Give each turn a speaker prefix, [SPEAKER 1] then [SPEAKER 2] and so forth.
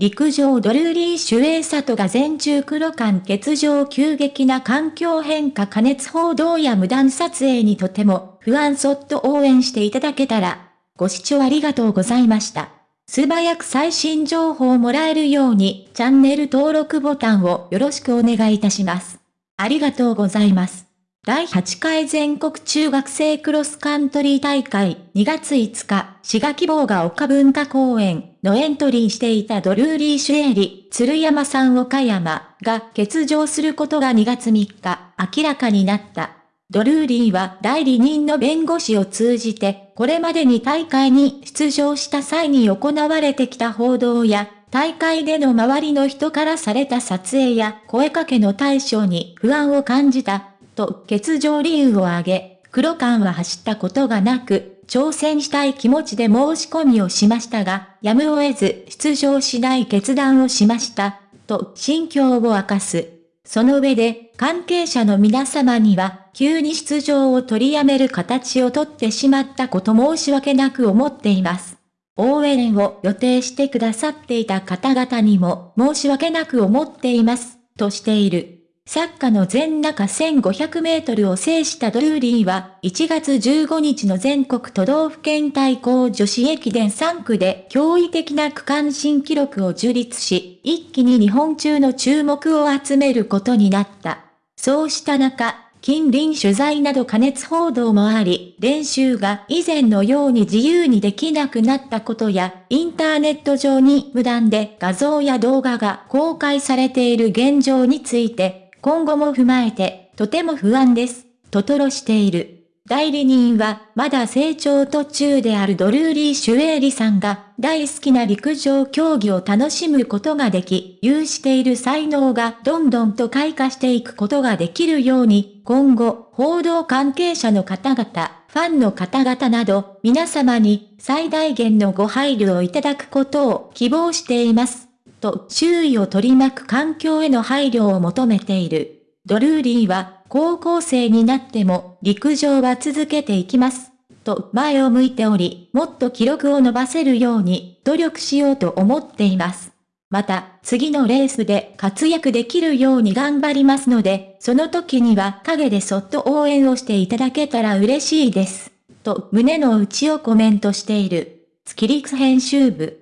[SPEAKER 1] 陸上ドルーリー・シュエイサトが全中黒間欠場急激な環境変化加熱報道や無断撮影にとても不安そっと応援していただけたら、ご視聴ありがとうございました。素早く最新情報をもらえるようにチャンネル登録ボタンをよろしくお願いいたします。ありがとうございます。第8回全国中学生クロスカントリー大会2月5日、滋賀希望が丘文化公園のエントリーしていたドルーリー・シュエリ、鶴山さん岡山が欠場することが2月3日明らかになった。ドルーリーは代理人の弁護士を通じて、これまでに大会に出場した際に行われてきた報道や、大会での周りの人からされた撮影や声かけの対象に不安を感じたと欠場理由を挙げ、黒缶は走ったことがなく、挑戦したい気持ちで申し込みをしましたが、やむを得ず出場しない決断をしました、と心境を明かす。その上で、関係者の皆様には、急に出場を取りやめる形をとってしまったこと申し訳なく思っています。応援を予定してくださっていた方々にも申し訳なく思っています、としている。サッカーの全中1500メートルを制したドルーリーは、1月15日の全国都道府県対抗女子駅伝3区で驚異的な区間新記録を樹立し、一気に日本中の注目を集めることになった。そうした中、近隣取材など加熱報道もあり、練習が以前のように自由にできなくなったことや、インターネット上に無断で画像や動画が公開されている現状について、今後も踏まえて、とても不安です、と吐露している。代理人は、まだ成長途中であるドルーリー・シュエーリさんが、大好きな陸上競技を楽しむことができ、有している才能がどんどんと開花していくことができるように、今後、報道関係者の方々、ファンの方々など、皆様に最大限のご配慮をいただくことを希望しています。と周囲を取り巻く環境への配慮を求めている。ドルーリーは、高校生になっても陸上は続けていきます。と前を向いており、もっと記録を伸ばせるように努力しようと思っています。また、次のレースで活躍できるように頑張りますので、その時には陰でそっと応援をしていただけたら嬉しいです。と胸の内をコメントしている。月陸編集部。